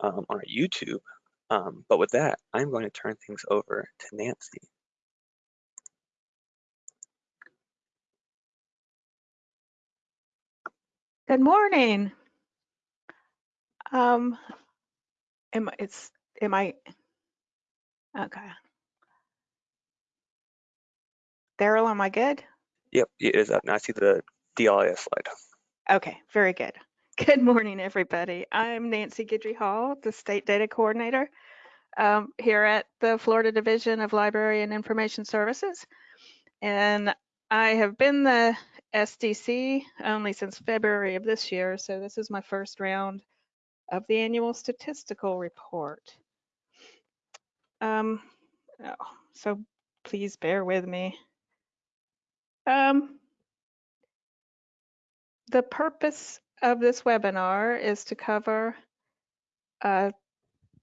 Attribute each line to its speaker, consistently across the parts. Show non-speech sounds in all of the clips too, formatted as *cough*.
Speaker 1: um, on our YouTube. Um, but with that, I'm going to turn things over to Nancy.
Speaker 2: Good morning. Um, am it's am I okay? Daryl, am I good?
Speaker 1: Yep, it is up. Now I see the DLIS slide.
Speaker 2: Okay, very good. Good morning, everybody. I'm Nancy Guidry Hall, the State Data Coordinator um, here at the Florida Division of Library and Information Services. And I have been the SDC only since February of this year, so this is my first round of the annual statistical report. Um, oh, so please bear with me. Um, the purpose of this webinar is to cover uh,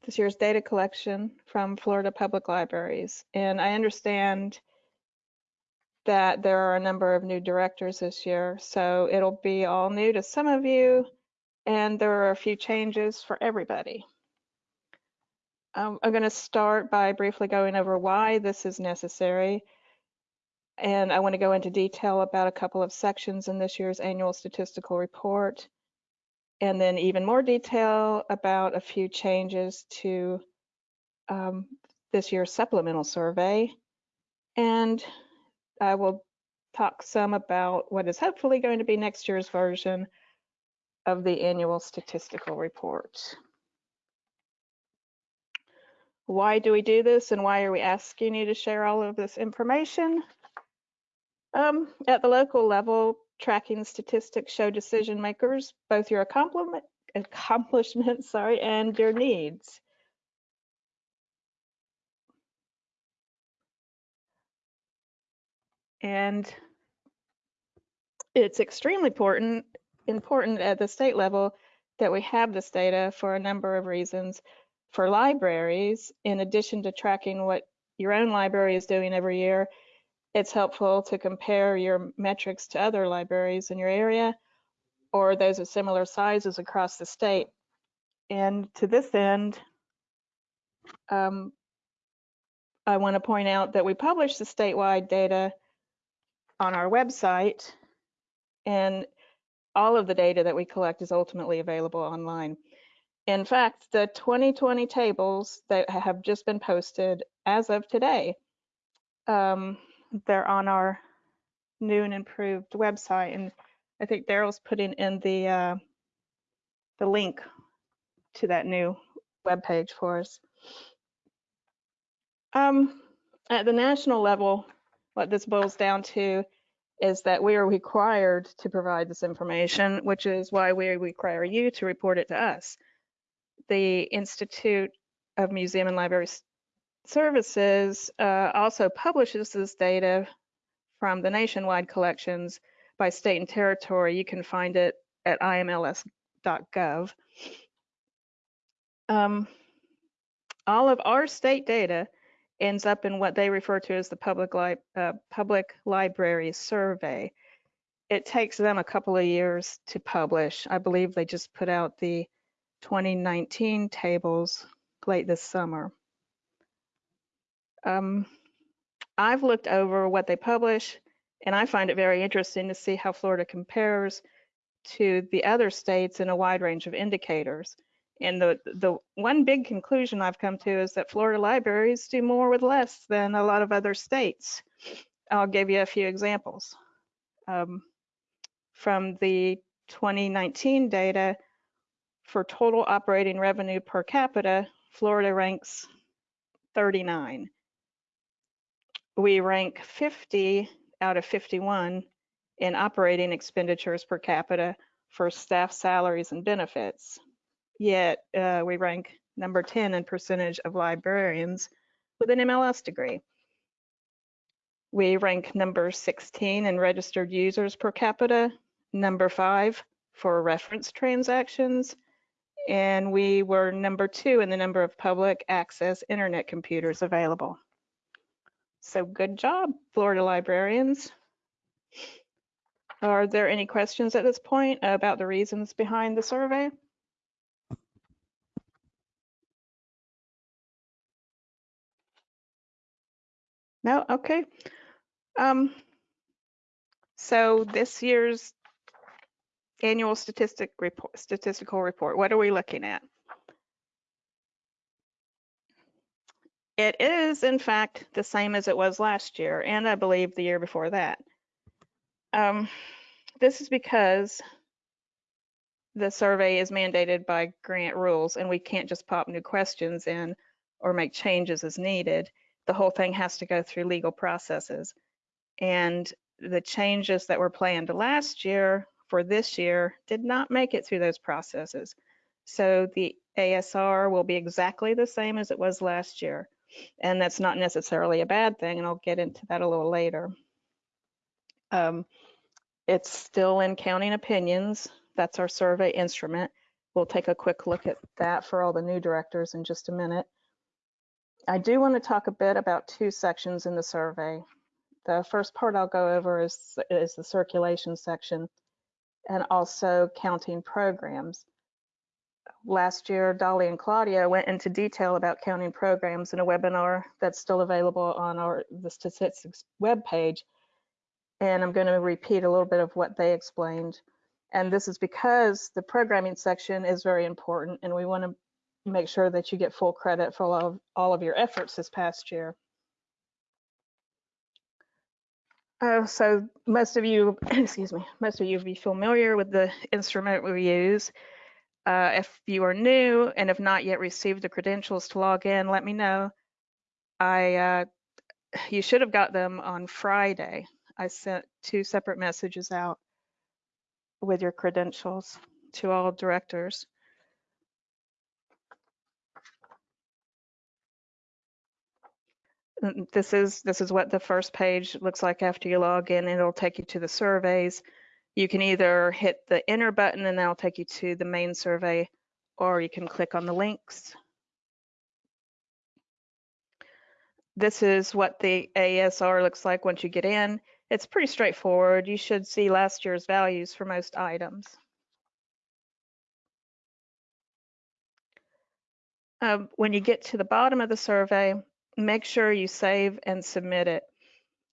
Speaker 2: this year's data collection from Florida Public Libraries. And I understand that there are a number of new directors this year, so it'll be all new to some of you, and there are a few changes for everybody. Um, I'm going to start by briefly going over why this is necessary, and I want to go into detail about a couple of sections in this year's annual statistical report, and then even more detail about a few changes to um, this year's supplemental survey, and I will talk some about what is hopefully going to be next year's version of the annual statistical report. Why do we do this and why are we asking you to share all of this information? Um, at the local level, tracking statistics show decision makers both your accomplishments *laughs* sorry, and your needs. And it's extremely important, important at the state level that we have this data for a number of reasons. For libraries, in addition to tracking what your own library is doing every year, it's helpful to compare your metrics to other libraries in your area or those of similar sizes across the state. And to this end, um, I want to point out that we publish the statewide data on our website and all of the data that we collect is ultimately available online. In fact, the 2020 tables that have just been posted as of today, um, they're on our new and improved website. And I think Daryl's putting in the uh, the link to that new web page for us. Um, at the national level, what this boils down to is that we are required to provide this information, which is why we require you to report it to us. The Institute of Museum and Library Services uh, also publishes this data from the nationwide collections by state and territory. You can find it at imls.gov. Um, all of our state data ends up in what they refer to as the public, li uh, public library survey. It takes them a couple of years to publish. I believe they just put out the 2019 tables late this summer. Um, I've looked over what they publish and I find it very interesting to see how Florida compares to the other states in a wide range of indicators. And the, the one big conclusion I've come to is that Florida libraries do more with less than a lot of other states. I'll give you a few examples. Um, from the 2019 data for total operating revenue per capita, Florida ranks 39. We rank 50 out of 51 in operating expenditures per capita for staff salaries and benefits yet uh, we rank number 10 in percentage of librarians with an MLS degree. We rank number 16 in registered users per capita, number five for reference transactions, and we were number two in the number of public access internet computers available. So good job, Florida librarians. Are there any questions at this point about the reasons behind the survey? No, okay. Um, so this year's annual statistic report, statistical report, what are we looking at? It is, in fact, the same as it was last year, and I believe the year before that. Um, this is because the survey is mandated by grant rules, and we can't just pop new questions in or make changes as needed. The whole thing has to go through legal processes. And the changes that were planned last year for this year did not make it through those processes. So the ASR will be exactly the same as it was last year. And that's not necessarily a bad thing, and I'll get into that a little later. Um, it's still in counting opinions. That's our survey instrument. We'll take a quick look at that for all the new directors in just a minute. I do want to talk a bit about two sections in the survey. The first part I'll go over is, is the circulation section and also counting programs. Last year, Dolly and Claudia went into detail about counting programs in a webinar that's still available on our the statistics webpage. And I'm going to repeat a little bit of what they explained. And this is because the programming section is very important and we want to make sure that you get full credit for all of, all of your efforts this past year. Uh, so most of you, *clears throat* excuse me, most of you will be familiar with the instrument we use. Uh, if you are new and have not yet received the credentials to log in, let me know. I, uh, you should have got them on Friday. I sent two separate messages out with your credentials to all directors. This is this is what the first page looks like after you log in. It'll take you to the surveys. You can either hit the enter button and that'll take you to the main survey, or you can click on the links. This is what the ASR looks like once you get in. It's pretty straightforward. You should see last year's values for most items. Um, when you get to the bottom of the survey, make sure you save and submit it.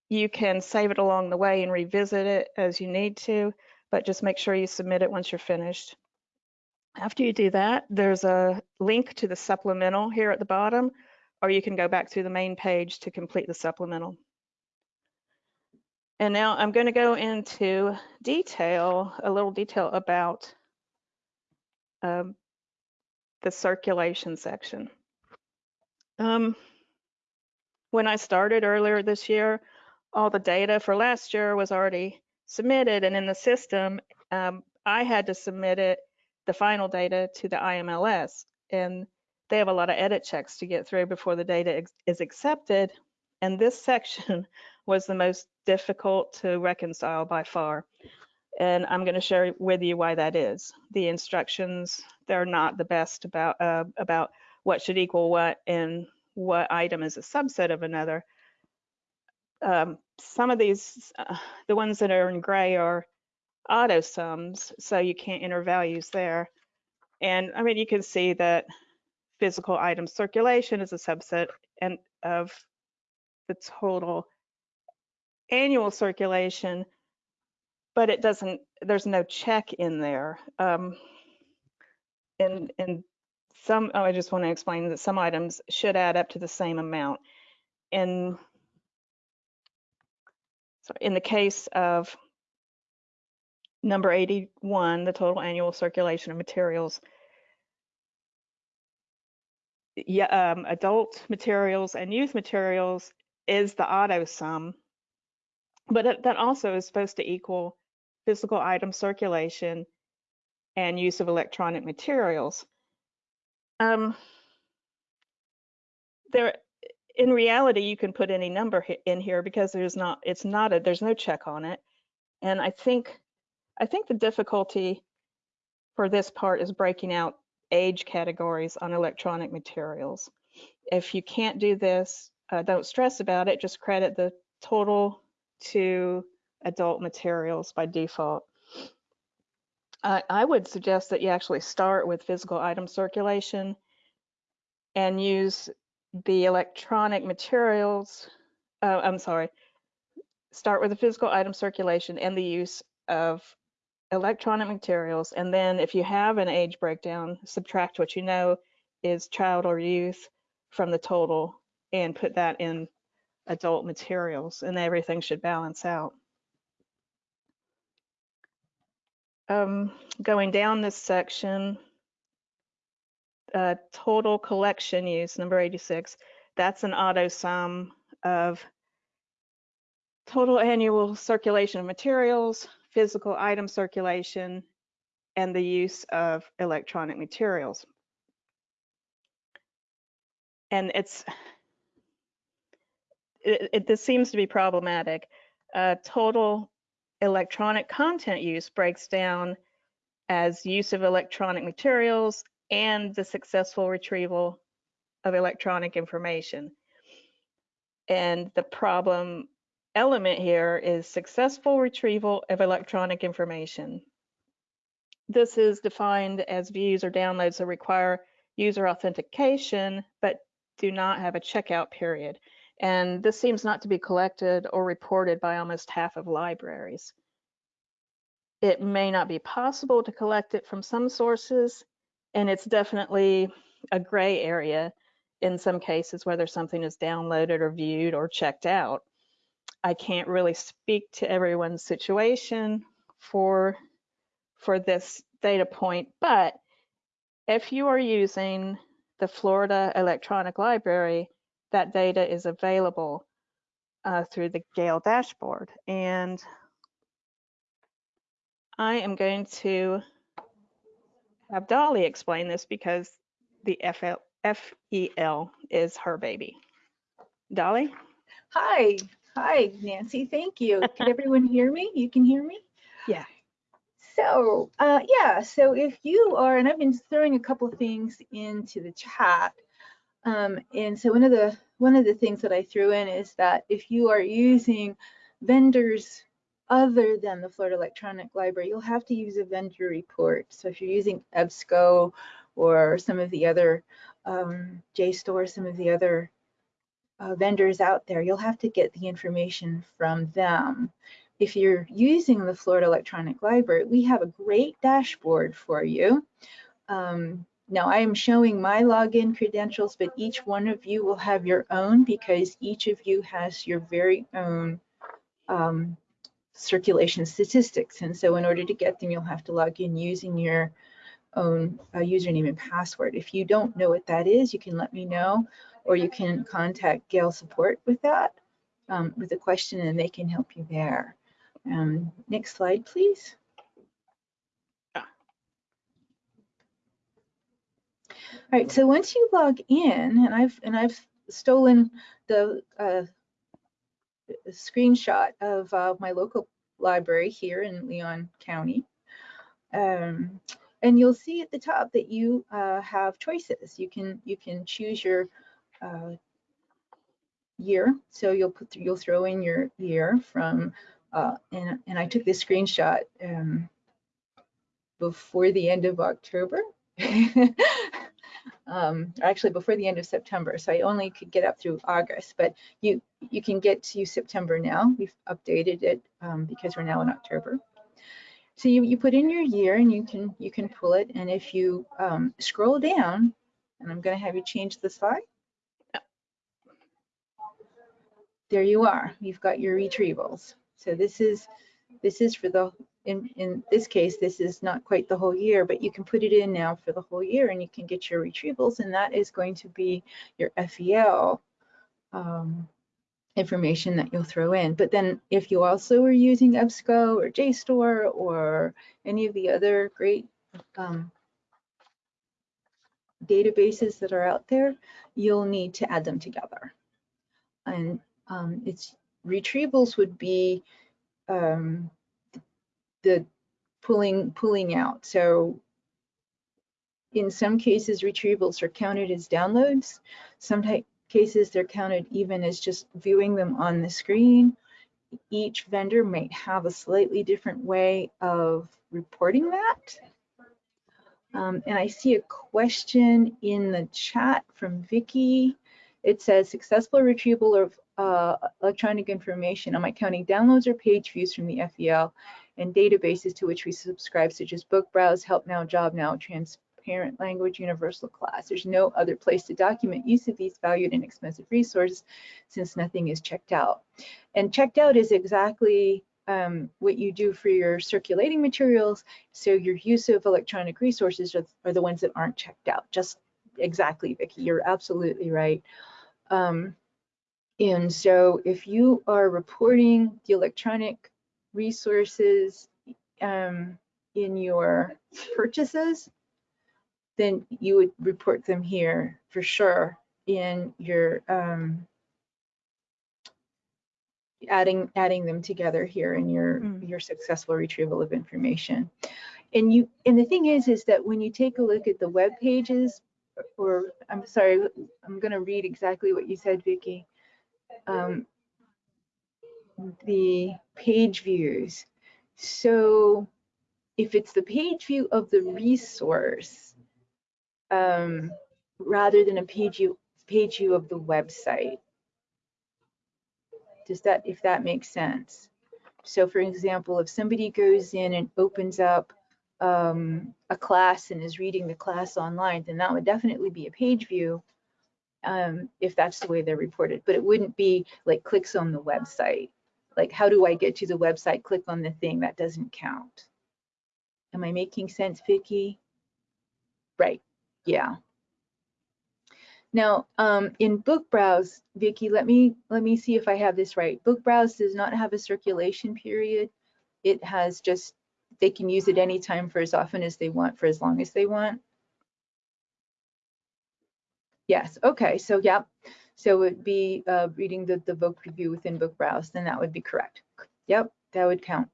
Speaker 2: You can save it along the way and revisit it as you need to, but just make sure you submit it once you're finished. After you do that, there's a link to the supplemental here at the bottom, or you can go back to the main page to complete the supplemental. And now I'm going to go into detail, a little detail about um, the circulation section. Um, when I started earlier this year, all the data for last year was already submitted and in the system, um, I had to submit it, the final data to the IMLS. And they have a lot of edit checks to get through before the data is accepted. And this *laughs* section was the most difficult to reconcile by far. And I'm going to share with you why that is. The instructions, they're not the best about, uh, about what should equal what and what item is a subset of another. Um, some of these, uh, the ones that are in gray are auto sums, so you can't enter values there. And I mean, you can see that physical item circulation is a subset and of the total annual circulation, but it doesn't, there's no check in there. Um, and, and some, oh, I just want to explain that some items should add up to the same amount. In, in the case of number 81, the total annual circulation of materials, yeah, um, adult materials and youth materials is the auto sum, but it, that also is supposed to equal physical item circulation and use of electronic materials. Um, there, in reality, you can put any number in here because there's not, it's not a, there's no check on it. And I think, I think the difficulty for this part is breaking out age categories on electronic materials. If you can't do this, uh, don't stress about it, just credit the total to adult materials by default. Uh, I would suggest that you actually start with physical item circulation and use the electronic materials uh, I'm sorry, start with the physical item circulation and the use of electronic materials. And then if you have an age breakdown, subtract what you know is child or youth from the total and put that in adult materials and everything should balance out. Um, going down this section, uh, total collection use, number 86, that's an auto sum of total annual circulation of materials, physical item circulation, and the use of electronic materials. And it's, it, it, this seems to be problematic. Uh, total electronic content use breaks down as use of electronic materials and the successful retrieval of electronic information. And the problem element here is successful retrieval of electronic information. This is defined as views or downloads that require user authentication, but do not have a checkout period. And this seems not to be collected or reported by almost half of libraries. It may not be possible to collect it from some sources, and it's definitely a gray area in some cases whether something is downloaded or viewed or checked out. I can't really speak to everyone's situation for, for this data point, but if you are using the Florida Electronic Library, that data is available uh, through the Gale dashboard. And I am going to have Dolly explain this because the FL, FEL is her baby. Dolly?
Speaker 3: Hi, hi, Nancy. Thank you. *laughs* Can everyone hear me? You can hear me?
Speaker 2: Yeah.
Speaker 3: So, uh, yeah, so if you are, and I've been throwing a couple things into the chat. Um, and so one of the one of the things that I threw in is that if you are using vendors other than the Florida Electronic Library, you'll have to use a vendor report. So if you're using EBSCO or some of the other um, JSTOR, some of the other uh, vendors out there, you'll have to get the information from them. If you're using the Florida Electronic Library, we have a great dashboard for you. Um, now I am showing my login credentials, but each one of you will have your own because each of you has your very own um, circulation statistics. And so in order to get them, you'll have to log in using your own uh, username and password. If you don't know what that is, you can let me know, or you can contact Gale support with that, um, with a question, and they can help you there. Um, next slide, please. All right, so once you log in, and I've and I've stolen the uh, screenshot of uh, my local library here in Leon County. Um, and you'll see at the top that you uh, have choices. You can you can choose your uh, year. So you'll put you'll throw in your year from uh, and and I took this screenshot um, before the end of October. *laughs* um, actually before the end of September. So I only could get up through August, but you you can get to September now. We've updated it um, because we're now in October. So you, you put in your year and you can you can pull it. And if you um, scroll down, and I'm going to have you change the slide. There you are. You've got your retrievals. So this is this is for the in in this case this is not quite the whole year, but you can put it in now for the whole year, and you can get your retrievals, and that is going to be your FEL. Um, information that you'll throw in. But then if you also are using EBSCO or JSTOR or any of the other great um, databases that are out there, you'll need to add them together. And um, it's retrievals would be um, the pulling pulling out. So in some cases, retrievals are counted as downloads. Some cases they're counted even as just viewing them on the screen. Each vendor might have a slightly different way of reporting that. Um, and I see a question in the chat from Vicky it says successful retrieval of uh, electronic information on my county downloads or page views from the FEL and databases to which we subscribe, such as Book Browse, Help Now, Job Now, Transparent Language, Universal Class. There's no other place to document use of these valued and expensive resources since nothing is checked out. And checked out is exactly um, what you do for your circulating materials. So your use of electronic resources are, are the ones that aren't checked out. Just exactly, Vicki, you're absolutely right. Um, and so if you are reporting the electronic resources um, in your purchases, then you would report them here for sure in your um, adding adding them together here in your
Speaker 2: Mm.
Speaker 3: your successful retrieval of information. And you and the thing is is that when you take a look at the web pages or I'm sorry, I'm going to read exactly what you said, Vicky. Um, the page views. So if it's the page view of the resource, um, rather than a page view, page view of the website. Does that, if that makes sense? So for example, if somebody goes in and opens up um, a class and is reading the class online, then that would definitely be a page view um, if that's the way they're reported. But it wouldn't be like clicks on the website. Like, how do I get to the website? Click on the thing that doesn't count. Am I making sense, Vicky? Right. Yeah. Now, um, in Book Browse, Vicky, let me let me see if I have this right. Book Browse does not have a circulation period. It has just they can use it anytime for as often as they want for as long as they want. Yes. Okay. So yeah. So it would be uh, reading the the book review within Book Browse. Then that would be correct. Yep, that would count.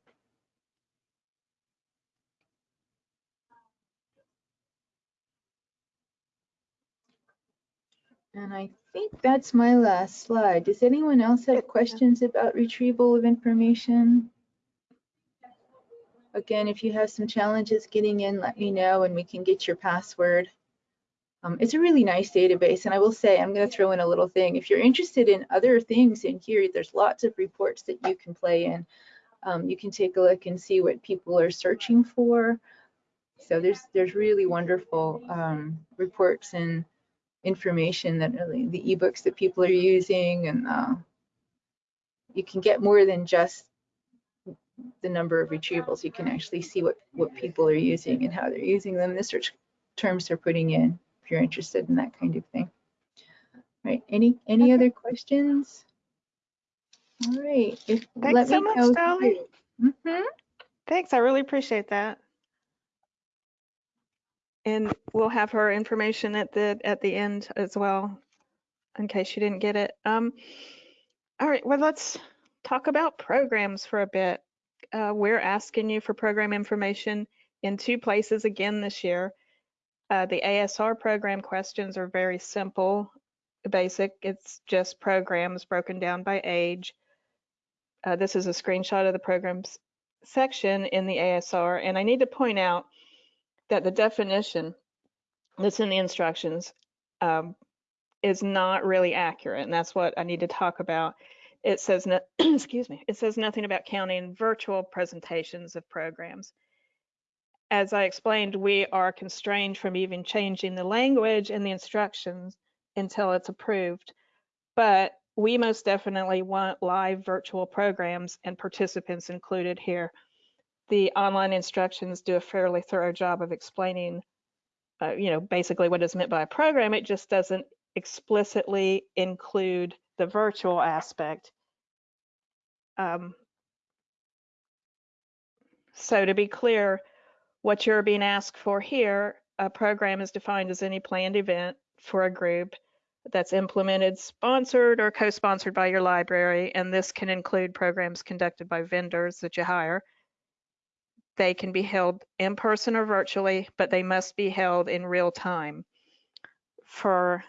Speaker 3: And I think that's my last slide. Does anyone else have questions about retrieval of information? Again, if you have some challenges getting in, let me know and we can get your password. Um, it's a really nice database. And I will say, I'm going to throw in a little thing. If you're interested in other things in here, there's lots of reports that you can play in. Um, you can take a look and see what people are searching for. So there's there's really wonderful um, reports and information that really the ebooks that people are using and uh, you can get more than just the number of retrievals you can actually see what what people are using and how they're using them the search terms they're putting in if you're interested in that kind of thing right any any
Speaker 2: Okay.
Speaker 3: other questions all right if
Speaker 2: Thanks so much, Dolly.
Speaker 3: Mhm.
Speaker 2: Thanks, I really appreciate that. And we'll have her information at the, at the end as well, in case you didn't get it. Um, all right, well, let's talk about programs for a bit. Uh, we're asking you for program information in two places again this year. Uh, the ASR program questions are very simple, basic. It's just programs broken down by age. Uh, this is a screenshot of the programs section in the ASR, and I need to point out that the definition that's in the instructions um, is not really accurate, and that's what I need to talk about. It says, no, *clears throat* excuse me, it says nothing about counting virtual presentations of programs. As I explained, we are constrained from even changing the language and the instructions until it's approved. But we most definitely want live virtual programs and participants included here. The online instructions do a fairly thorough job of explaining, uh, you know, basically what is meant by a program. It just doesn't explicitly include the virtual aspect. Um, so to be clear, what you're being asked for here, a program is defined as any planned event for a group that's implemented, sponsored, or co-sponsored by your library, and this can include programs conducted by vendors that you hire. They can be held in person or virtually, but they must be held in real time. For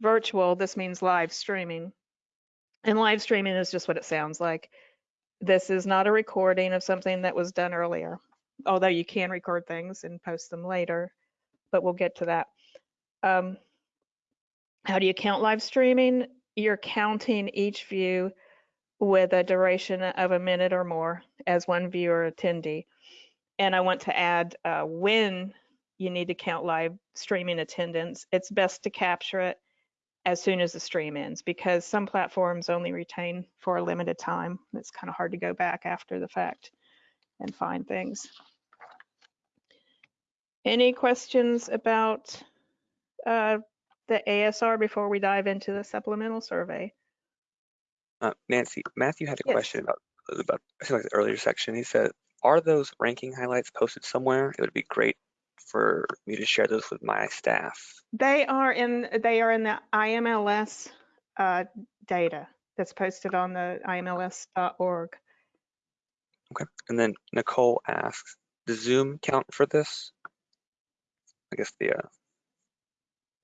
Speaker 2: virtual, this means live streaming. And live streaming is just what it sounds like. This is not a recording of something that was done earlier, although you can record things and post them later, but we'll get to that. Um, How do you count live streaming? You're counting each view with a duration of a minute or more as one viewer attendee. And I want to add uh, when you need to count live streaming attendance, it's best to capture it as soon as the stream ends because some platforms only retain for a limited time. It's kind of hard to go back after the fact and find things. Any questions about uh, the ASR before we dive into the supplemental survey?
Speaker 1: Uh, Nancy, Matthew had a
Speaker 2: Yes.
Speaker 1: question about, about, like the earlier section. He said, are those ranking highlights posted somewhere? It would be great for me to share those with my staff.
Speaker 2: They are in they are in the IMLS uh, data that's posted on the imls.org.
Speaker 1: Okay, and then Nicole asks, does Zoom count for this? I guess the, uh,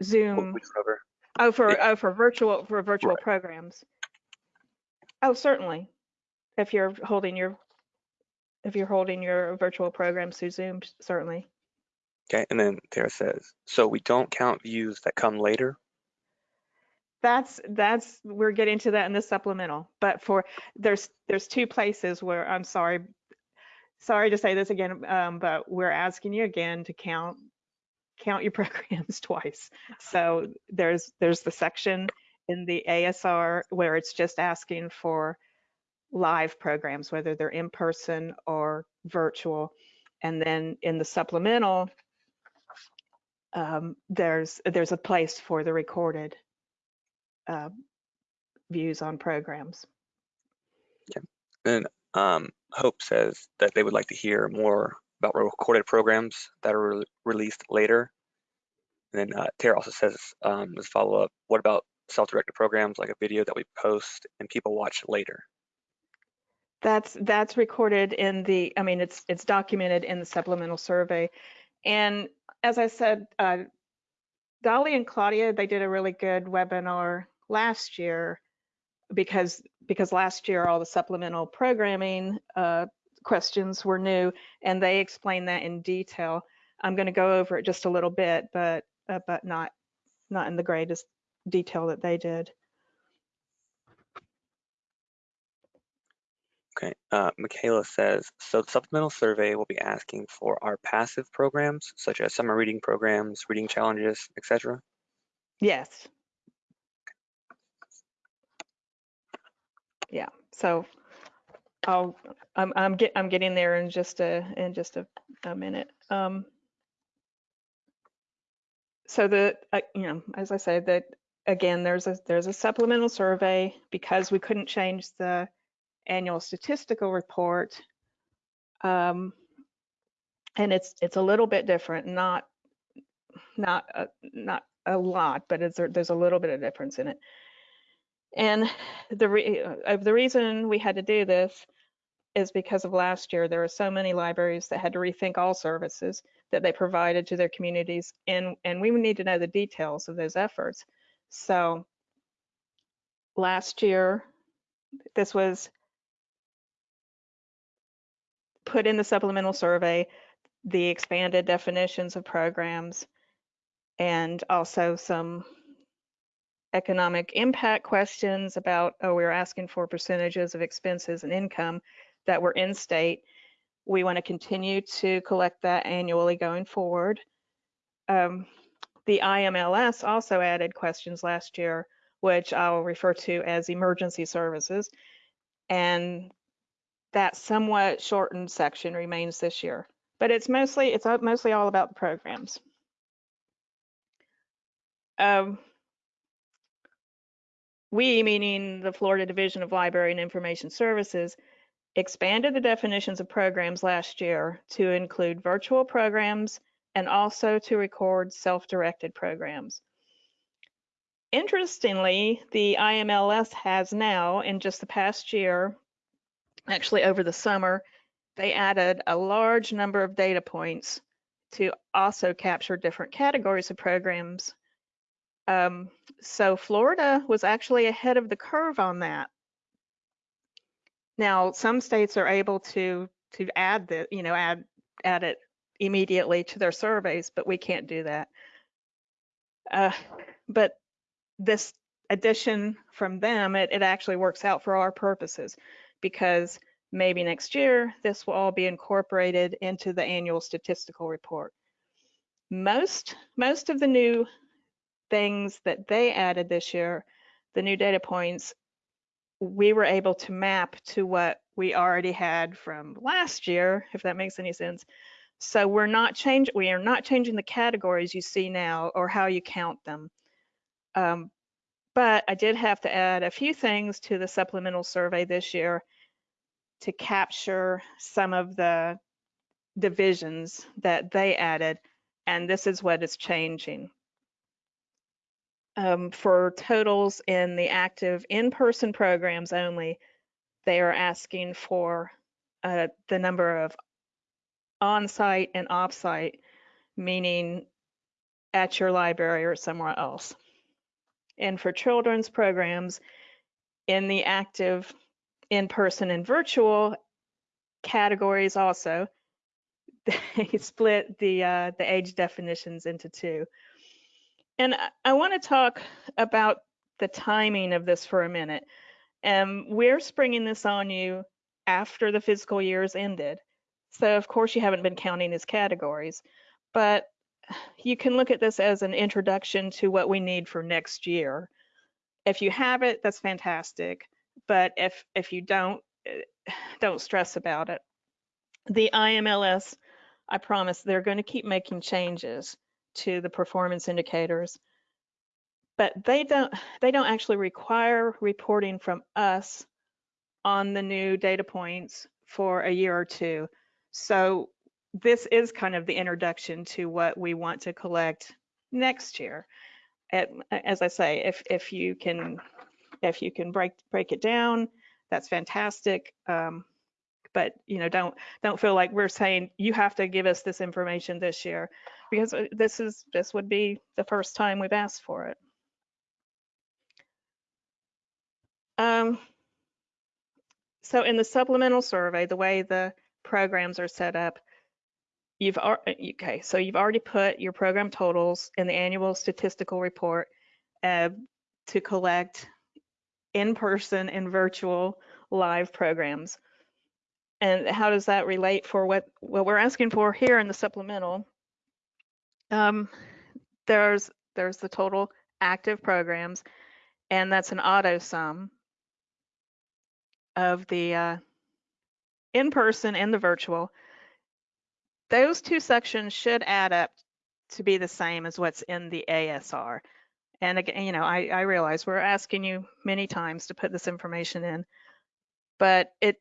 Speaker 2: Zoom.
Speaker 1: we just over.
Speaker 2: Oh, for
Speaker 1: Yeah.
Speaker 2: oh for virtual for virtual
Speaker 1: Right.
Speaker 2: programs. Oh, certainly. If you're holding your if you're holding your virtual programs through Zoom, certainly.
Speaker 1: Okay, and then Tara says, so we don't count views that come later?
Speaker 2: That's that's we're getting to that in the supplemental. But for there's there's two places where I'm sorry sorry to say this again, um, but we're asking you again to count count your *laughs* programs twice. So there's there's the section in the ASR where it's just asking for live programs, whether they're in person or virtual. And then in the supplemental, um, there's there's a place for the recorded uh, views on programs.
Speaker 1: Then um, Hope says that they would like to hear more about recorded programs that are re- released later. And then uh, Tara also says, um, as follow up, what about self-directed programs like a video that we post and people watch later?
Speaker 2: That's that's recorded in the. I mean, it's it's documented in the supplemental survey, and as I said, uh, Dolly and Claudia they did a really good webinar last year because because last year all the supplemental programming uh, questions were new and they explained that in detail. I'm going to go over it just a little bit, but uh, but not not in the greatest detail that they did.
Speaker 1: Okay, uh, Michaela says, so the supplemental survey will be asking for our passive programs, such as summer reading programs, reading challenges, etc.
Speaker 2: Yes. Yeah, so I'll, I'm, I'm get, I'm getting there in just a, in just a, a minute. Um, so the, uh, you know, as I said, that again, there's a, there's a supplemental survey because we couldn't change the annual statistical report. Um, and it's, it's a little bit different, not, not, a, not a lot, but it's, there's a little bit of difference in it. And the re- uh, the reason we had to do this is because of last year. There were so many libraries that had to rethink all services that they provided to their communities, and and we need to know the details of those efforts. So last year, this was put in the supplemental survey, the expanded definitions of programs, and also some economic impact questions about, oh, we were asking for percentages of expenses and income that were in state. We want to continue to collect that annually going forward. Um, the IMLS also added questions last year, which I'll refer to as emergency services. And that somewhat shortened section remains this year, but it's mostly, it's mostly all about the programs. Um, we, meaning the Florida Division of Library and Information Services, expanded the definitions of programs last year to include virtual programs and also to record self-directed programs. Interestingly, the IMLS has now, in just the past year, actually over the summer, they added a large number of data points to also capture different categories of programs um, so Florida was actually ahead of the curve on that. Now, some states are able to to add the, you know, add add it immediately to their surveys, but we can't do that. Uh, but this addition from them, it, it actually works out for our purposes because maybe next year this will all be incorporated into the annual statistical report. Most, most of the new things that they added this year, the new data points, we were able to map to what we already had from last year, if that makes any sense. So we're not change, we are not changing the categories you see now or how you count them. Um, but I did have to add a few things to the supplemental survey this year to capture some of the divisions that they added, and this is what is changing. Um, for totals in the active in-person programs only, they are asking for uh, the number of on-site and off-site, meaning at your library or somewhere else. And for children's programs, in the active in-person and virtual categories also, *laughs* they split the uh, the age definitions into two. And I, I want to talk about the timing of this for a minute. Um, we're springing this on you after the fiscal year's ended. So of course you haven't been counting as categories, but you can look at this as an introduction to what we need for next year. If you have it, that's fantastic. But if if you don't, eh, don't stress about it. The IMLS, I promise, they're going to keep making changes to the performance indicators, but they don't they don't actually require reporting from us on the new data points for a year or two. So this is kind of the introduction to what we want to collect next year. As I say, if if you can if you can break break it down, that's fantastic. Um, but you know, don't don't feel like we're saying you have to give us this information this year, because uh, this is this would be the first time we've asked for it. Um, so in the supplemental survey, the way the programs are set up, you've okay, so you've already put your program totals in the annual statistical report uh, to collect in-person and virtual live programs. And how does that relate for what, what we're asking for here in the supplemental? Um, there's there's the total active programs, and that's an auto sum of the uh, in-person and the virtual. Those two sections should add up to be the same as what's in the ASR. And again, you know, I, I realize we're asking you many times to put this information in, but it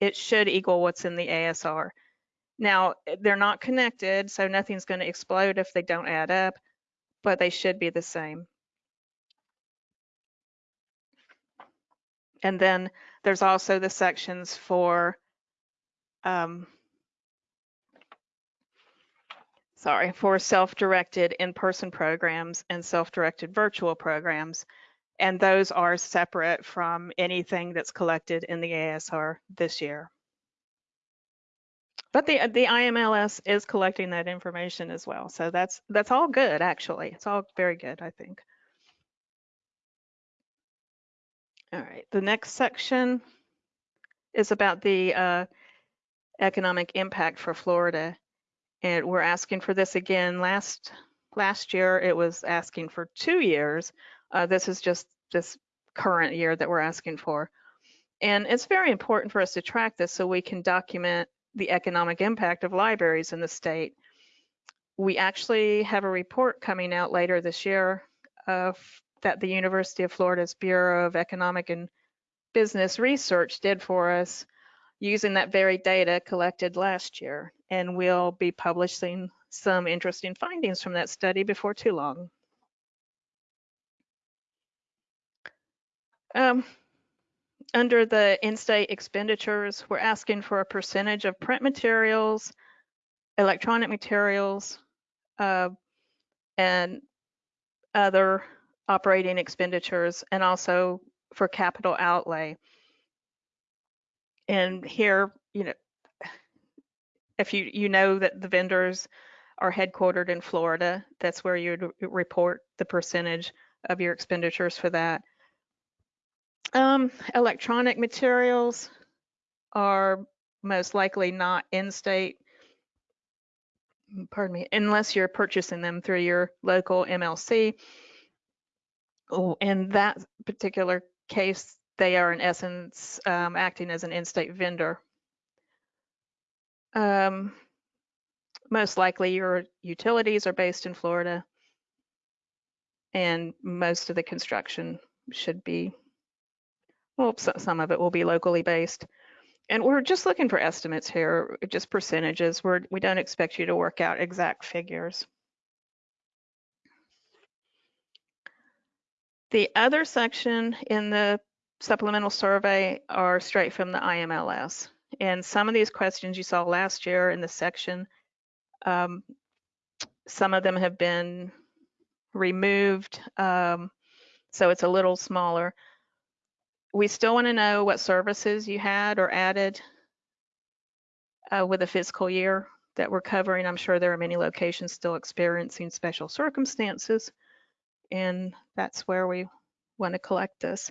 Speaker 2: it should equal what's in the ASR. Now, they're not connected, so nothing's going to explode if they don't add up, but they should be the same. And then there's also the sections for, um, sorry, for self-directed in-person programs and self-directed virtual programs. And those are separate from anything that's collected in the ASR this year. But the the IMLS is collecting that information as well. So that's that's all good actually. It's all very good, I think. All right, the next section is about the uh, economic impact for Florida. And we're asking for this again. Last last year, it was asking for two years. Uh, this is just this current year that we're asking for. And it's very important for us to track this so we can document the economic impact of libraries in the state. We actually have a report coming out later this year of that the University of Florida's Bureau of Economic and Business Research did for us using that very data collected last year. And we'll be publishing some interesting findings from that study before too long. Um, under the in-state expenditures, we're asking for a percentage of print materials, electronic materials, uh, and other operating expenditures, and also for capital outlay. And here, you know, if you you know that the vendors are headquartered in Florida, that's where you would report the percentage of your expenditures for that. Um, electronic materials are most likely not in-state, pardon me, unless you're purchasing them through your local MLC. Oh, in that particular case, they are in essence um, acting as an in-state vendor. Um, most likely your utilities are based in Florida and most of the construction should be, well, so- some of it will be locally based. And we're just looking for estimates here, just percentages. We're, we don't expect you to work out exact figures. The other section in the supplemental survey are straight from the IMLS. And some of these questions you saw last year in the section, um, some of them have been removed, um, so it's a little smaller. We still want to know what services you had or added uh, with a fiscal year that we're covering. I'm sure there are many locations still experiencing special circumstances, and that's where we want to collect this.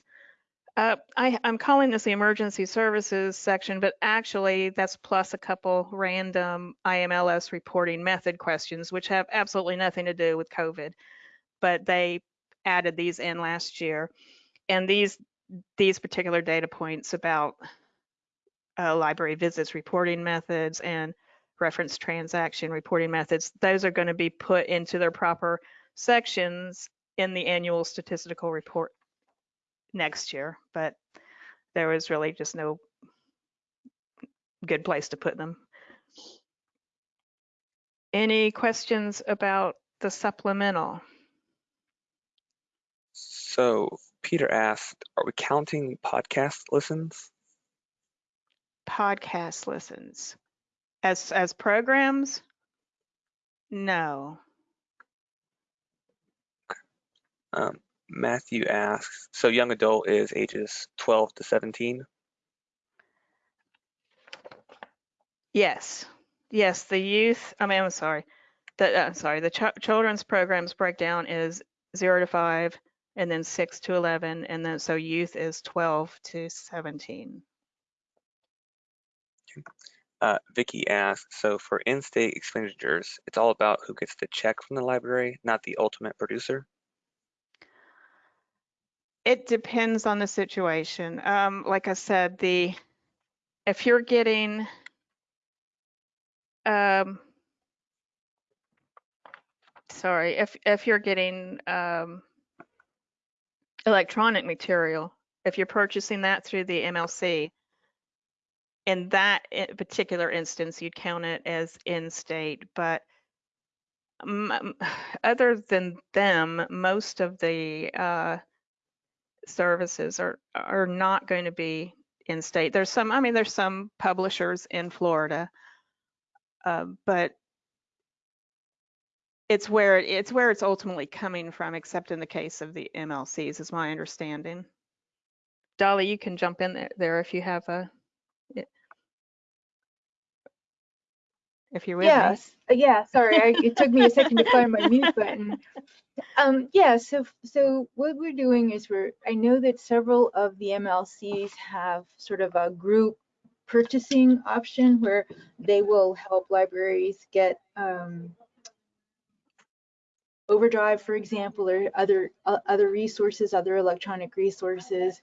Speaker 2: Uh, I, I'm calling this the emergency services section, but actually that's plus a couple random IMLS reporting method questions, which have absolutely nothing to do with COVID, but they added these in last year. And these, these particular data points about uh, library visits reporting methods and reference transaction reporting methods, those are going to be put into their proper sections in the annual statistical report next year, but there was really just no good place to put them. Any questions about the supplemental?
Speaker 1: So Peter asked, are we counting podcast listens?
Speaker 2: Podcast listens. As, as programs? No.
Speaker 1: Um, Matthew asks, so young adult is ages 12 to 17?
Speaker 2: Yes, yes, the youth, I mean, I'm sorry, the, uh, sorry, the ch- children's programs breakdown is zero to five and then six to 11. And then so youth is 12 to 17.
Speaker 1: Uh, Vicky asks, so for in-state expenditures, it's all about who gets the check from the library, not the ultimate producer?
Speaker 2: It depends on the situation. Um, like I said, the, if you're getting, um, sorry, if, if you're getting, um, electronic material, if you're purchasing that through the MLC, in that particular instance, you'd count it as in-state, but m- m- *sighs* other than them, most of the, uh, services are are not going to be in state. There's some, I mean, there's some publishers in Florida, uh, but it's where it's where it's ultimately coming from, except in the case of the MLCs, is my understanding. Dolly, you can jump in there, if you have a, if you're with me.
Speaker 3: Yes, uh, yeah, sorry, I, it took me a second to find my mute button. *laughs* Um, yeah, so, so what we're doing is we're, I know that several of the MLCs have sort of a group purchasing option where they will help libraries get, um, Overdrive, for example, or other, uh, other resources, other electronic resources.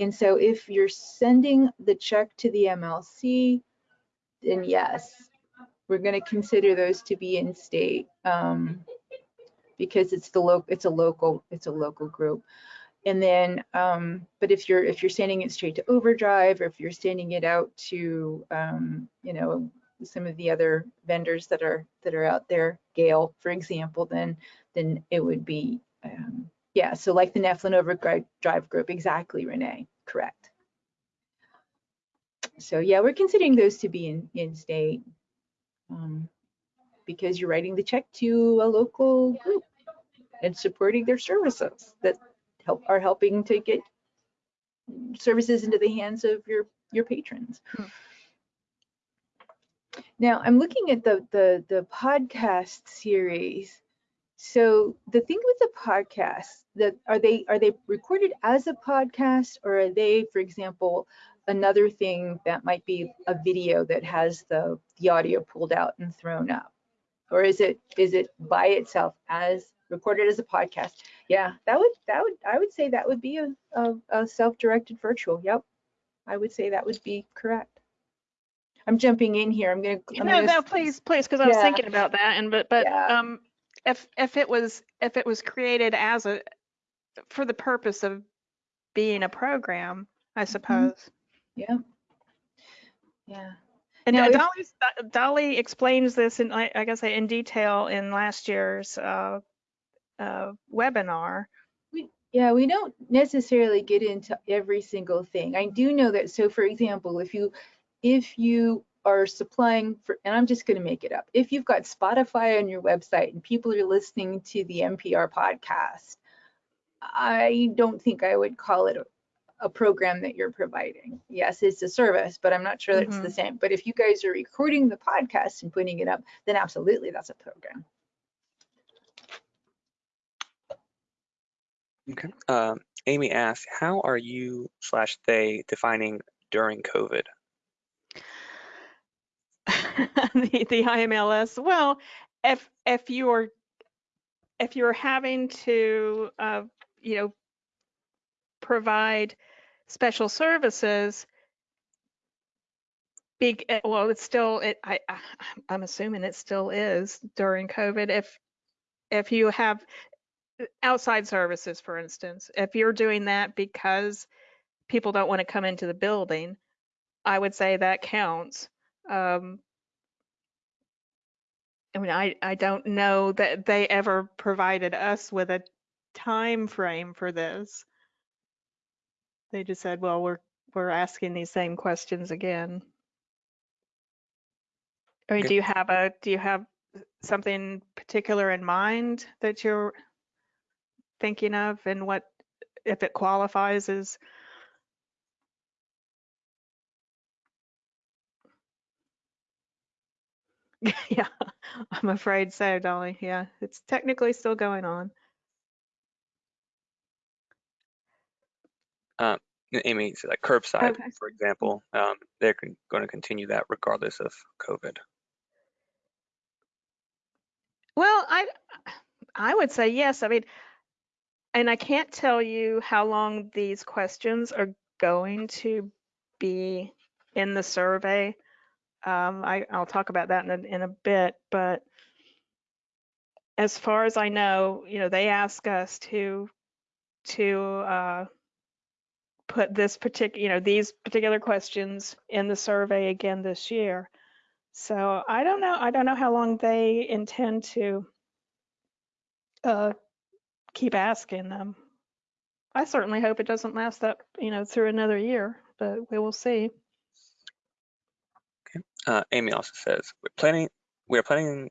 Speaker 3: And so if you're sending the check to the MLC, then yes, we're going to consider those to be in state um, because it's the it's a local it's a local group. And then um, but if you're if you're sending it straight to overdrive or if you're sending it out to um, you know some of the other vendors that are that are out there gale for example then then it would be um, yeah so like the Neflin overdrive group exactly renee correct. So yeah we're considering those to be in in state um, because you're writing the check to a local group and supporting their services that help are helping to get services into the hands of your your patrons.
Speaker 2: Hmm.
Speaker 3: Now I'm looking at the the the podcast series. So the thing with the podcast, that are they are they recorded as a podcast or are they, for example, another thing that might be a video that has the the audio pulled out and thrown up? Or is it is it by itself as recorded as a podcast? Yeah, that would that would I would say that would be a, a, a self-directed virtual. Yep. I would say that would be correct. I'm jumping in here. I'm gonna. I'm
Speaker 2: No,
Speaker 3: gonna
Speaker 2: no, please, please, because I was
Speaker 3: Yeah.
Speaker 2: thinking about that and but but
Speaker 3: Yeah.
Speaker 2: um if if it was if it was created as a for the purpose of being a program, I suppose.
Speaker 3: Yeah. Yeah.
Speaker 2: And
Speaker 3: Now,
Speaker 2: uh,
Speaker 3: if-
Speaker 2: Dolly's, Do- Dolly explains this in I, I guess in detail in last year's uh, uh, webinar.
Speaker 3: Yeah, we don't necessarily get into every single thing. I do know that, so for example, if you, if you are supplying for, and I'm just gonna make it up, if you've got Spotify on your website and people are listening to the NPR podcast, I don't think I would call it a, a program that you're providing. Yes, it's a service, but I'm not sure that it's the same. But if you guys are recording the podcast and putting it up, then absolutely that's a program.
Speaker 1: Okay. Um, Amy asks, how are you slash they defining during COVID? *laughs*
Speaker 2: the, the IMLS. Well, if if you're if you're having to uh, you know provide special services, big well, it's still it. I I- I'm assuming it still is during COVID. If if you have outside services, for instance, if you're doing that because people don't want to come into the building, I would say that counts. Um, I mean, I, I don't know that they ever provided us with a time frame for this. They just said, well, we're we're asking these same questions again. I mean,
Speaker 1: Okay.
Speaker 2: do you have a do you have something particular in mind that you're thinking of and what if it qualifies as *laughs* yeah, I'm afraid so, Dolly. Yeah, it's technically still going on.
Speaker 1: Amy said like curbside,
Speaker 2: Okay.
Speaker 1: for example, um, they're going to continue that regardless of COVID.
Speaker 2: Well, I I would say yes. I mean, and I can't tell you how long these questions are going to be in the survey. Um, I, I'll talk about that in a, in a bit, but as far as I know, you know, they ask us to to uh, put this particular, you know, these particular questions in the survey again this year. So I don't know. I don't know how long they intend to uh, keep asking them. I certainly hope it doesn't last that, you know, through another year, but we will see.
Speaker 1: Uh, Amy also says we're planning we are planning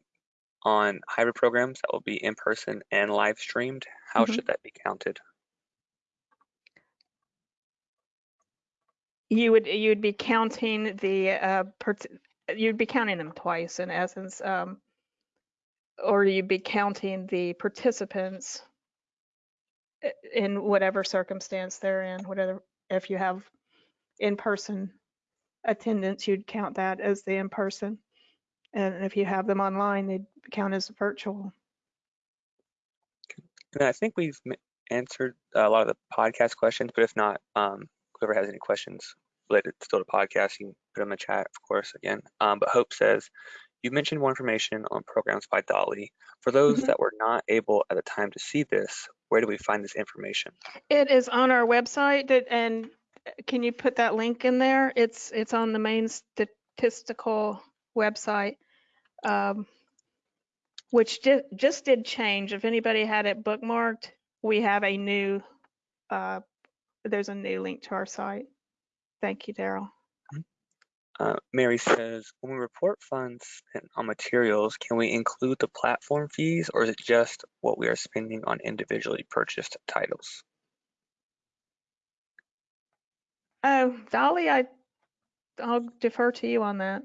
Speaker 1: on hybrid programs that will be in person and live streamed. How
Speaker 2: Mhm.
Speaker 1: should that be counted?
Speaker 2: You would you'd be counting the uh, you'd be counting them twice in essence, um, or you'd be counting the participants in whatever circumstance they're in. Whatever if you have in-person attendance, you'd count that as the in-person, and if you have them online, they'd count as virtual.
Speaker 1: And I think we've answered a lot of the podcast questions, but if not, um, whoever has any questions related still to podcast, you can put them in the chat, of course, again. Um, but Hope says, you mentioned more information on programs by Dolly. For those
Speaker 2: Mhm.
Speaker 1: that were not able at the time to see this, where do we find this information?
Speaker 2: It is on our website, that- and uh, can you put that link in there? It's, it's on the main statistical website, um, which ju- just did change. If anybody had it bookmarked, we have a new, uh, there's a new link to our site. Thank you, Daryl.
Speaker 1: Uh, Mary says, when we report funds spent on materials, can we include the platform fees or is it just what we are spending on individually purchased titles?
Speaker 2: Oh, Dolly, I, I'll defer to you on that.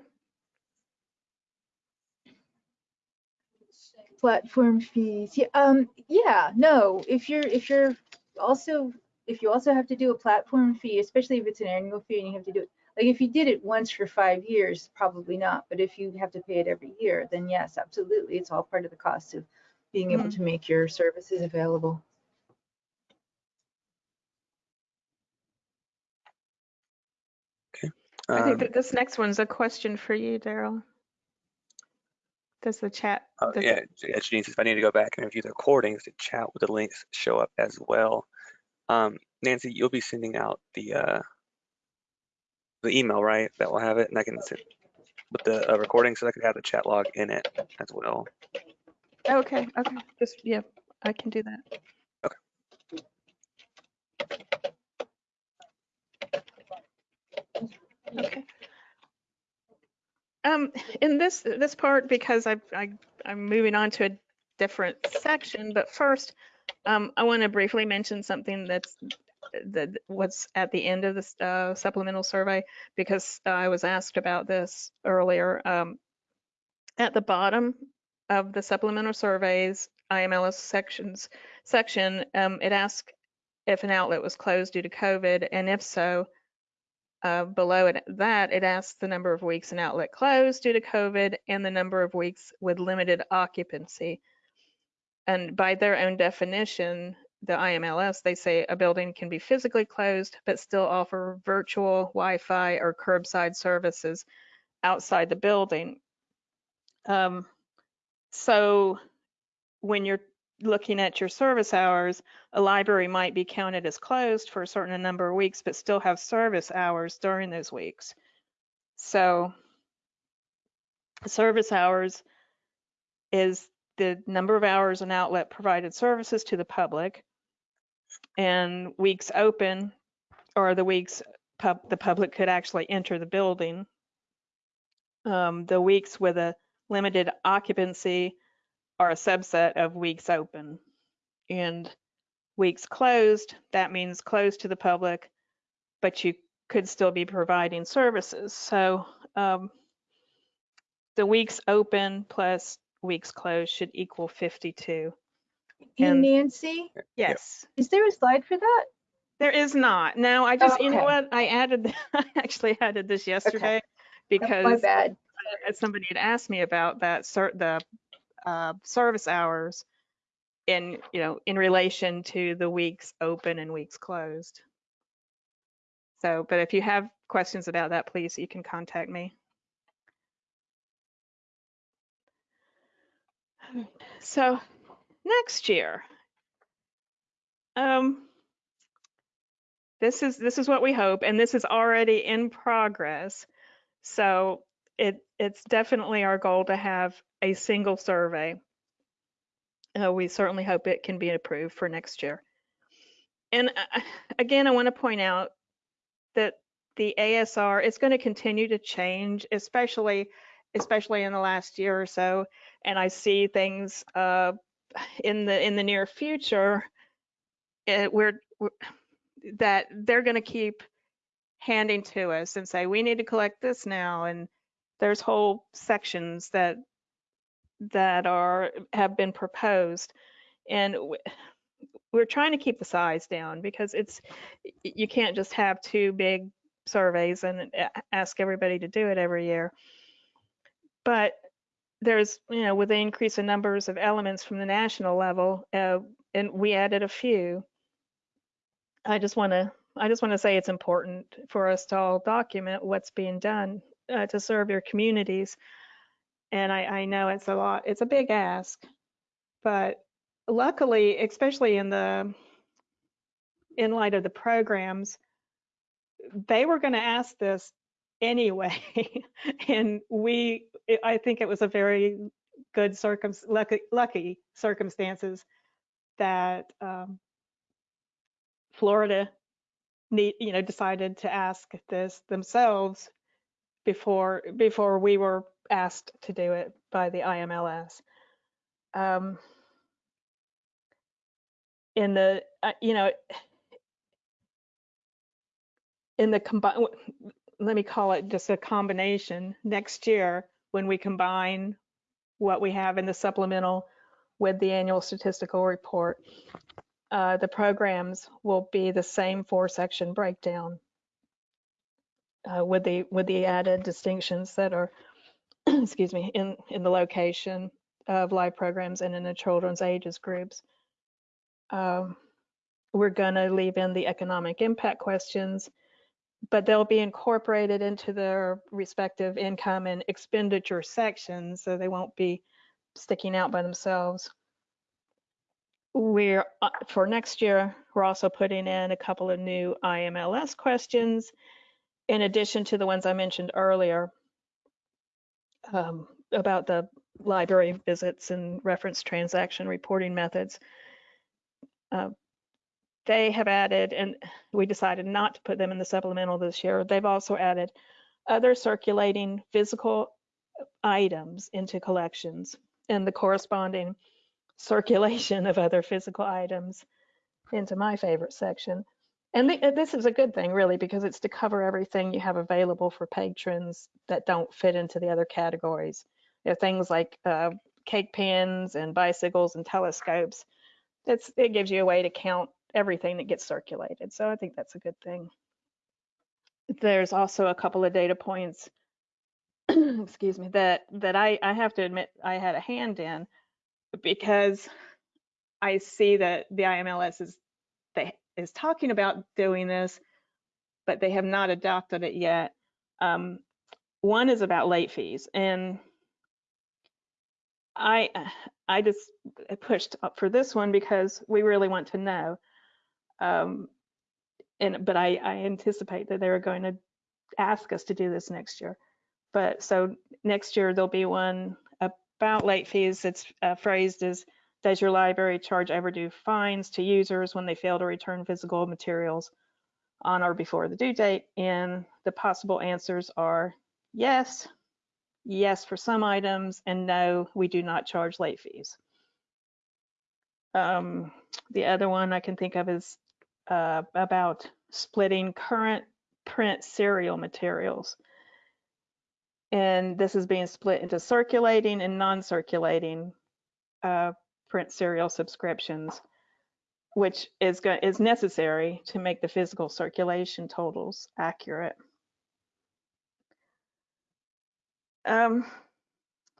Speaker 3: Platform fees. Yeah, um, yeah, no, if you're, if you're also, if you also have to do a platform fee, especially if it's an annual fee and you have to do it, like if you did it once for five years, probably not, but if you have to pay it every year, then yes, absolutely, it's all part of the cost of being able to make your services available. Okay.
Speaker 2: I think
Speaker 1: Um,
Speaker 2: that this next one's a question for you, Daryl. Does the chat?
Speaker 1: oh,
Speaker 2: does
Speaker 1: yeah,
Speaker 2: it-
Speaker 1: yeah, Janine says if I need to go back and review the recordings, the chat with the links show up as well. Um, Nancy, you'll be sending out the uh, the email, right? That will have it, and I can send with the uh, recording, so I could have the chat log in it as well.
Speaker 2: Okay, okay, just, yeah, I can do that. Okay. Um, in this, this part, because I, I, I'm moving on to a different section, but first, um, I want to briefly mention something that's, that what's at the end of this, uh, supplemental survey, because I was asked about this earlier. Um, at the bottom of the supplemental surveys, IMLS sections, section, um, it asks if an outlet was closed due to COVID, and if so, uh, below it, that, it asks the number of weeks an outlet closed due to COVID and the number of weeks with limited occupancy. And by their own definition, the IMLS, they say a building can be physically closed, but still offer virtual Wi-Fi or curbside services outside the building. Um, so when you're looking at your service hours, a library might be counted as closed for a certain number of weeks, but still have service hours during those weeks. So service hours is the number of hours an outlet provided services to the public. And weeks open or the weeks pub, the public could actually enter the building. Um, the weeks with a limited occupancy are a subset of weeks open. And weeks closed, that means closed to the public, but you could still be providing services. So um, the weeks open plus weeks closed should equal 52.
Speaker 3: Hey,
Speaker 2: And-
Speaker 3: Nancy,
Speaker 2: Yes.
Speaker 3: is there a slide for that?
Speaker 2: There is not. Now, I just, you know what? I added, *laughs* I actually added this yesterday
Speaker 3: Oh, My
Speaker 2: because
Speaker 3: bad.
Speaker 2: uh, somebody had asked me about that, cer- the uh, service hours in, you know, in relation to the weeks open and weeks closed. So, but if you have questions about that, please, you can contact me. So next year, um, this is this is what we hope, and this is already in progress. So it it's definitely our goal to have a single survey. Uh, we certainly hope it can be approved for next year. And uh, again, I want to point out that the ASR is going to continue to change, especially especially in the last year or so. And I see things uh, in the in the near future uh, where where- that they're going to keep handing to us and say we need to collect this now and there's whole sections that that are have been proposed and we're trying to keep the size down because it's you can't just have two big surveys and ask everybody to do it every year but there's you know with the increase in numbers of elements from the national level uh, and we added a few i just want to i just want to say it's important for us to all document what's being done uh, to serve your communities. And I, I know it's a lot it's a big ask but luckily especially in the in light of the programs they were going to ask this anyway *laughs* and we, I think it was a very good circum lucky, lucky circumstances that um, florida need you know decided to ask this themselves before before we were asked to do it by the IMLS. Um, in the uh, you know in the combine let me call it just a combination next year when we combine what we have in the supplemental with the annual statistical report. Uh, the programs will be the same four section breakdown uh, with the with the added distinctions that are *clears throat* excuse me in in the location of live programs and in the children's ages groups. Um, we're going to leave in the economic impact questions, but they'll be incorporated into their respective income and expenditure sections, so they won't be sticking out by themselves. We're, uh, for next year, we're also putting in a couple of new IMLS questions in addition to the ones I mentioned earlier um, about the library visits and reference transaction reporting methods. Uh, they have added, and we decided not to put them in the supplemental this year. They've also added other circulating physical items into collections and the corresponding circulation of other physical items into my favorite section. And th this is a good thing, really, because it's to cover everything you have available for patrons that don't fit into the other categories. Things like uh, cake pins and bicycles and telescopes. It's, it gives you a way to count everything that gets circulated. So I think that's a good thing. There's also a couple of data points, *clears throat* excuse me, that that I, I have to admit I had a hand in because I see that the IMLS is they is talking about doing this, but they have not adopted it yet. Um, one is about late fees, and I I just pushed up for this one because we really want to know. Um, and but I, I anticipate that they're going to ask us to do this next year. But so next year there'll be one about late fees. It's uh, phrased as does your library charge overdue fines to users when they fail to return physical materials on or before the due date? And the possible answers are yes, yes for some items, and no, we do not charge late fees. Um, the other one I can think of is uh, about splitting current print serial materials. And this is being split into circulating and non-circulating uh, print serial subscriptions, which is, is necessary to make the physical circulation totals accurate. Um,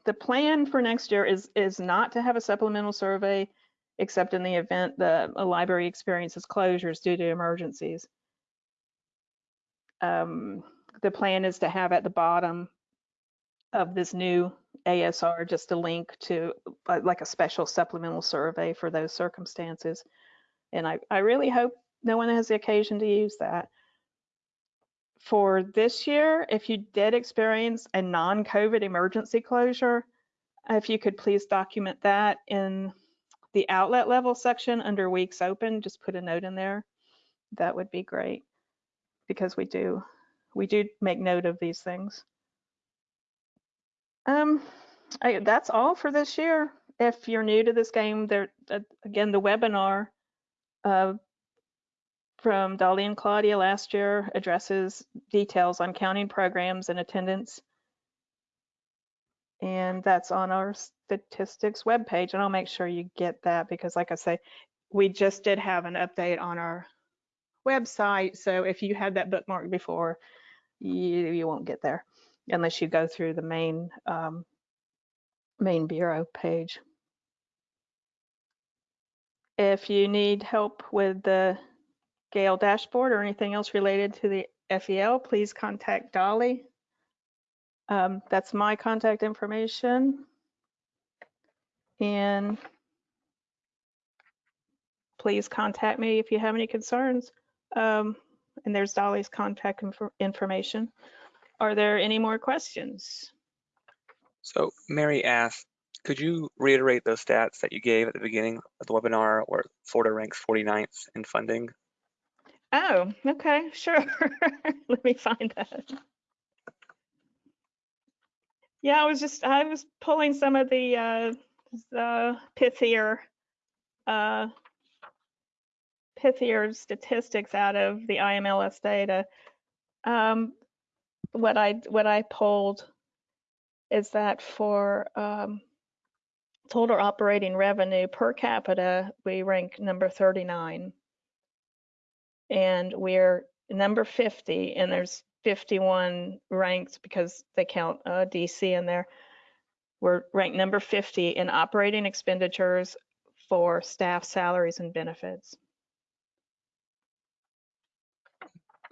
Speaker 2: the plan for next year is, is not to have a supplemental survey except in the event that the library experiences closures due to emergencies. Um, the plan is to have at the bottom of this new ASR just a link to uh, like a special supplemental survey for those circumstances. And I, I really hope no one has the occasion to use that. For this year, if you did experience a non-COVID emergency closure, if you could please document that in the outlet level section under weeks open, just put a note in there. That would be great because we do we do make note of these things. Um, I, that's all for this year. If you're new to this game, there uh, again the webinar uh, from Dolly and Claudia last year addresses details on counting programs and attendance. And that's on our statistics webpage. And I'll make sure you get that because like I say, we just did have an update on our website. So if you had that bookmarked before, you, you won't get there unless you go through the main um, main bureau page. If you need help with the Gale dashboard or anything else related to the FEL, please contact Dolly. Um, that's my contact information. And please contact me if you have any concerns. Um, and there's Dolly's contact inf information. Are there any more questions?
Speaker 1: So Mary asked, could you reiterate those stats that you gave at the beginning of the webinar where Florida ranks 49th in funding?
Speaker 2: Oh, okay, sure. *laughs* Let me find that. Yeah, I was just, I was pulling some of the, uh, the pithier, uh, pithier statistics out of the IMLS data. Um, what I what I pulled is that for um, total operating revenue per capita, we rank number 39. And we're number 50, and there's 51 ranked because they count uh, DC in there. We're ranked number 50 in operating expenditures for staff salaries and benefits.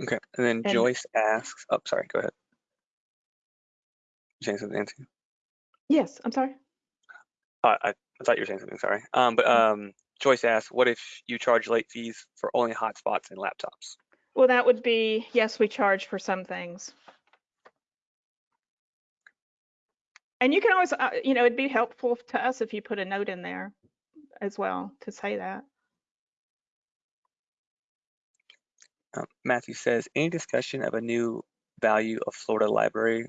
Speaker 1: Okay, and then
Speaker 2: And-
Speaker 1: Joyce asks, oh, sorry, go ahead. You saying something, Nancy?
Speaker 2: Yes, I'm sorry.
Speaker 1: Uh, I, I thought you were saying something, sorry. Um, but um, Joyce asks, what if you charge late fees for only hotspots and laptops?
Speaker 2: Well, that would be, yes, we charge for some things. And you can always, uh, you know, it'd be helpful to us if you put a note in there as well to say that.
Speaker 1: Um, Matthew says, any discussion of a new value of Florida Library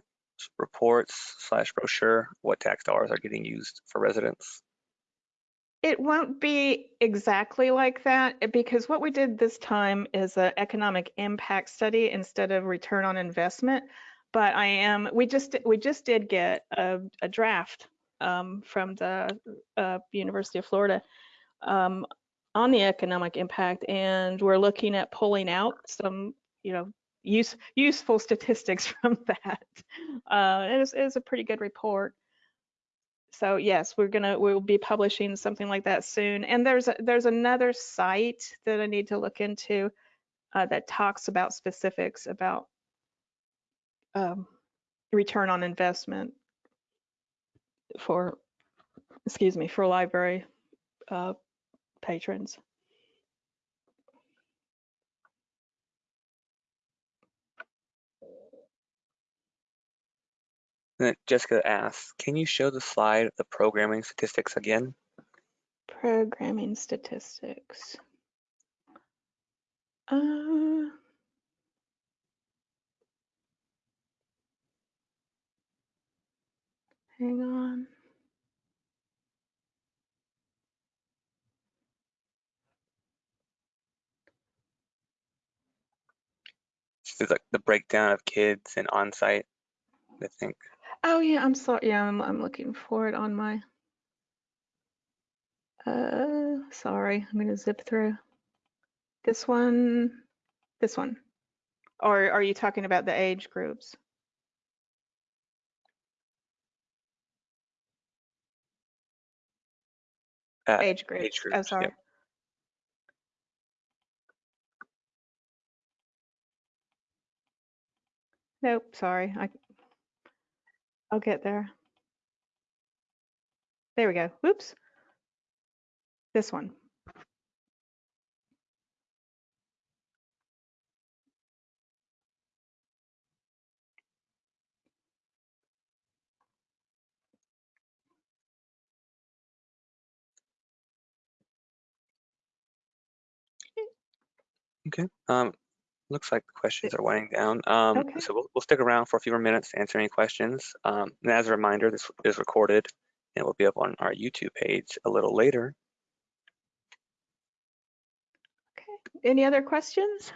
Speaker 1: reports slash brochure, what tax dollars are getting used for residents?
Speaker 2: It won't be exactly like that eh, because what we did this time is an economic impact study instead of return on investment. But I am, we just, we just did get a, a draft um, from the uh, University of Florida um, on the economic impact, and we're looking at pulling out some, you know, use, useful statistics *laughs* from that. Uh, it is, it is a pretty good report. So yes, we're gonna, we'll be publishing something like that soon. And there's, a, there's another site that I need to look into uh, that talks about specifics about um, return on investment for, excuse me, for library uh, patrons.
Speaker 1: Jessica asks, can you show the slide the programming statistics again?
Speaker 2: Programming statistics. Uh, hang on.
Speaker 1: It's like the breakdown of kids and on-site, I think.
Speaker 2: Oh yeah, I'm sorry. Yeah, I'm I'm looking for it on my. Uh, sorry, I'm gonna zip through. This one, this one. Or are you talking about the age groups?
Speaker 1: Uh,
Speaker 2: age group.
Speaker 1: age
Speaker 2: Oh, sorry.
Speaker 1: yep.
Speaker 2: Nope, sorry. I, I'll get there. There we go. Whoops. This one.
Speaker 1: Okay. Um, looks like the questions are winding down. Um,
Speaker 2: Okay.
Speaker 1: so we'll, we'll stick around for a few more minutes to answer any questions. Um, and as a reminder, this is recorded and will be up on our YouTube page a little later.
Speaker 2: Okay. Any other questions?